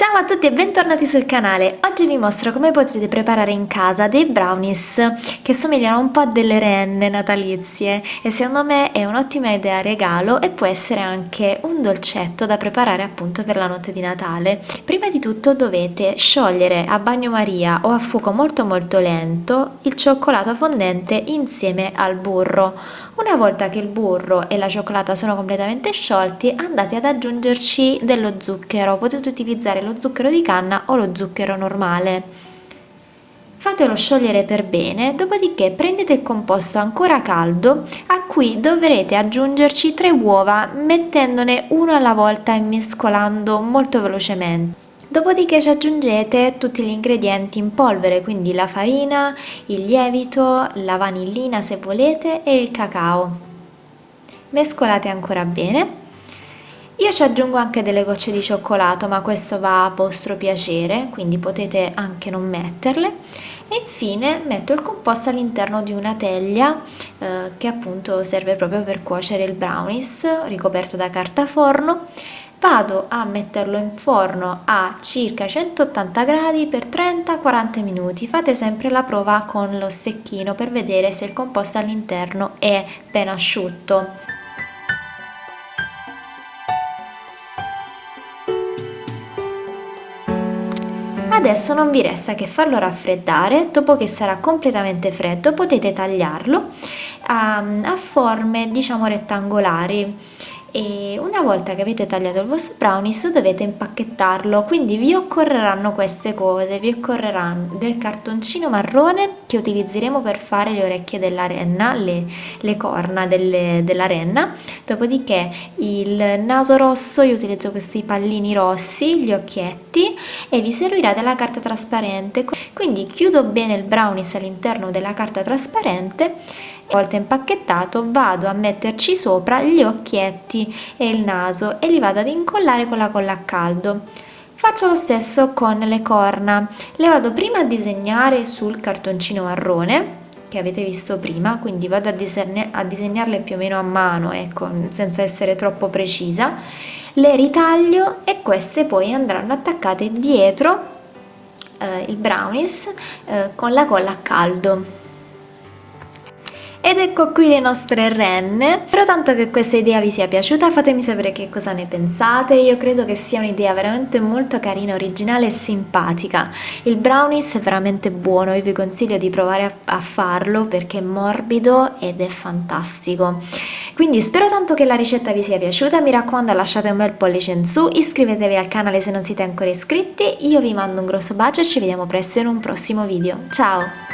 Ciao a tutti e bentornati sul canale! Oggi vi mostro come potete preparare in casa dei brownies che somigliano un po' a delle renne natalizie e secondo me è un'ottima idea regalo e può essere anche un dolcetto da preparare appunto per la notte di Natale. Prima di tutto dovete sciogliere a bagnomaria o a fuoco molto molto lento il cioccolato fondente insieme al burro. Una volta che il burro e la cioccolata sono completamente sciolti andate ad aggiungerci dello zucchero, potete utilizzare lo lo zucchero di canna o lo zucchero normale. Fatelo sciogliere per bene, dopodiché prendete il composto ancora caldo a cui dovrete aggiungerci tre uova mettendone uno alla volta e mescolando molto velocemente. Dopodiché ci aggiungete tutti gli ingredienti in polvere, quindi la farina, il lievito, la vanillina se volete e il cacao. Mescolate ancora bene io ci aggiungo anche delle gocce di cioccolato, ma questo va a vostro piacere, quindi potete anche non metterle. E infine metto il composto all'interno di una teglia eh, che appunto serve proprio per cuocere il brownies, ricoperto da carta forno. Vado a metterlo in forno a circa 180 gradi per 30-40 minuti. Fate sempre la prova con lo stecchino per vedere se il composto all'interno è ben asciutto. Adesso non vi resta che farlo raffreddare, dopo che sarà completamente freddo potete tagliarlo a, a forme diciamo rettangolari e una volta che avete tagliato il vostro brownies dovete impacchettarlo. Quindi vi occorreranno queste cose. Vi occorreranno del cartoncino marrone che utilizzeremo per fare le orecchie della renna le, le corna delle, della renna dopodiché il naso rosso io utilizzo questi pallini rossi gli occhietti e vi servirà della carta trasparente. Quindi chiudo bene il brownies all'interno della carta trasparente volta impacchettato vado a metterci sopra gli occhietti e il naso e li vado ad incollare con la colla a caldo. Faccio lo stesso con le corna. Le vado prima a disegnare sul cartoncino marrone che avete visto prima quindi vado a, disegna a disegnarle più o meno a mano ecco senza essere troppo precisa. Le ritaglio e queste poi andranno attaccate dietro eh, il brownies eh, con la colla a caldo ed ecco qui le nostre renne, spero tanto che questa idea vi sia piaciuta, fatemi sapere che cosa ne pensate, io credo che sia un'idea veramente molto carina, originale e simpatica. Il brownies è veramente buono, io vi consiglio di provare a farlo perché è morbido ed è fantastico. Quindi spero tanto che la ricetta vi sia piaciuta, mi raccomando lasciate un bel pollice in su, iscrivetevi al canale se non siete ancora iscritti, io vi mando un grosso bacio e ci vediamo presto in un prossimo video. Ciao!